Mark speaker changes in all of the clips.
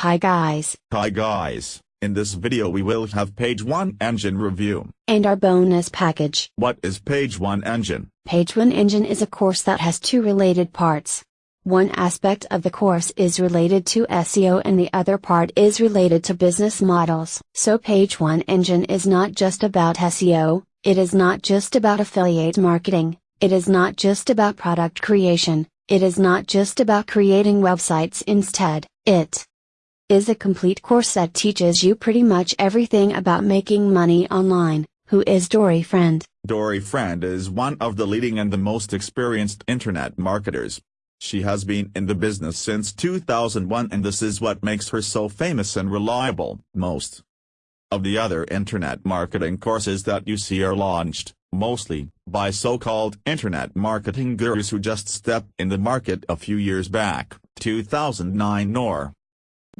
Speaker 1: Hi guys,
Speaker 2: Hi guys, in this video we will have page 1 engine review.
Speaker 1: and our bonus package.
Speaker 2: What is page 1 engine?
Speaker 1: Page 1 Engine is a course that has two related parts. One aspect of the course is related to SEO and the other part is related to business models. So Page 1 Engine is not just about SEO, it is not just about affiliate marketing, it is not just about product creation, it is not just about creating websites instead, it is a complete course that teaches you pretty much everything about making money online. Who is Dori Friend?
Speaker 2: Dori Friend is one of the leading and the most experienced internet marketers. She has been in the business since 2001 and this is what makes her so famous and reliable. Most of the other internet marketing courses that you see are launched, mostly, by so-called internet marketing gurus who just stepped in the market a few years back, 2009 or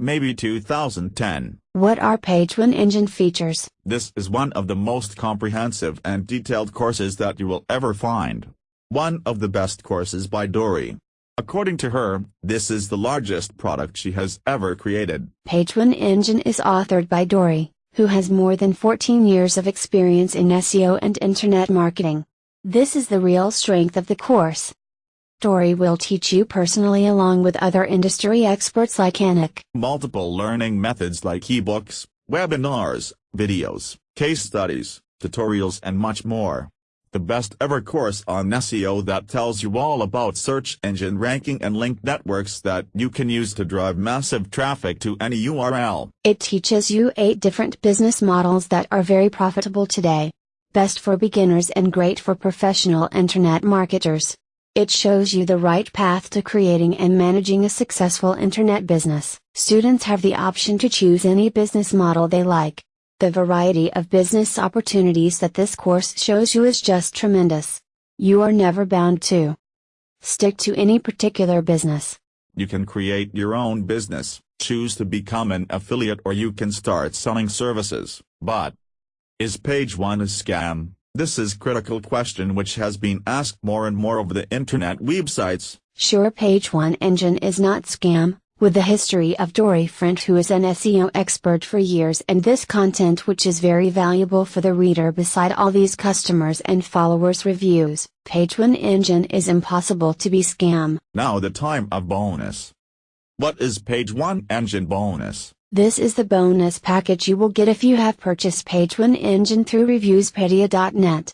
Speaker 2: maybe 2010.
Speaker 1: What are Page 1 Engine features?
Speaker 2: This is one of the most comprehensive and detailed courses that you will ever find. One of the best courses by Dori. According to her, this is the largest product she has ever created.
Speaker 1: Page 1 Engine is authored by Dori, who has more than 14 years of experience in SEO and internet marketing. This is the real strength of the course. Dori will teach you personally along with other industry experts like Anik.
Speaker 2: Multiple learning methods like ebooks, webinars, videos, case studies, tutorials and much more. The best ever course on SEO that tells you all about search engine ranking and link networks that you can use to drive massive traffic to any URL.
Speaker 1: It teaches you 8 different business models that are very profitable today. Best for beginners and great for professional internet marketers. It shows you the right path to creating and managing a successful internet business. Students have the option to choose any business model they like. The variety of business opportunities that this course shows you is just tremendous. You are never bound to stick to any particular business.
Speaker 2: You can create your own business, choose to become an affiliate or you can start selling services. But is page 1 a scam? This is critical question which has been asked more and more over the internet websites.
Speaker 1: Sure Page 1 Engine is not scam, with the history of Dori Friend who is an SEO expert for years and this content which is very valuable for the reader beside all these customers and followers reviews, Page 1 Engine is impossible to be scam.
Speaker 2: Now the time of bonus. What is page 1 engine bonus?
Speaker 1: This is the bonus package you will get if you have purchased Page 1 Engine through reviewspedia.net.